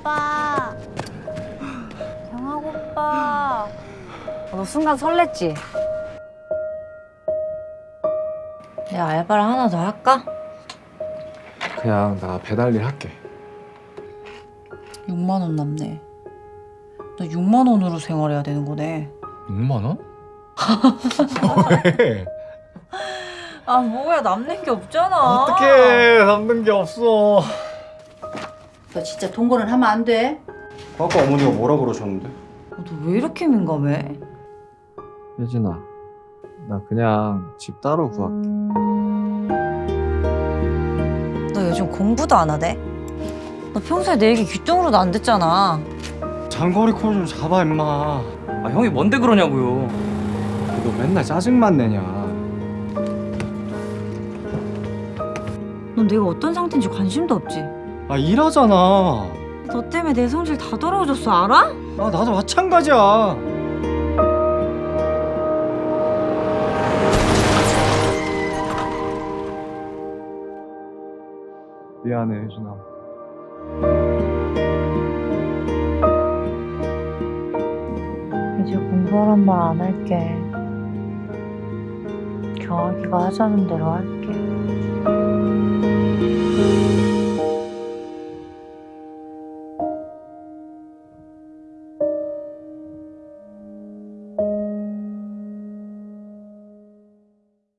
오빠. 경학 오빠. 너 순간 설렜지? 내가 알바를 하나 더 할까? 그냥 나 배달일 할게 6만 원 남네. 너 6만 원으로 생활해야 되는 거네. 6만 원? 왜? 아 뭐야 남는 게 없잖아. 어떡해 남는 게 없어 너 진짜 동거는 하면 안 돼. 아까 어머니가 뭐라 그러셨는데? 너 왜 이렇게 민감해? 혜진아 나 그냥 집 따로 구할게 너 요즘 공부도 안 하대? 너 평소에 내 얘기 귀뚱으로도 안 듣잖아. 장거리 콜 좀 잡아 임마 아 형이 뭔데 그러냐고요 너 맨날 짜증만 내냐 넌 내가 어떤 상태인지 관심도 없지. 아 일하잖아 너 때문에 내 성질 다 더러워졌어 알아? 아 나도 마찬가지야 미안해 혜진아 이제 공부하란 말 안 할게. 경학이가 하자는 대로 할게.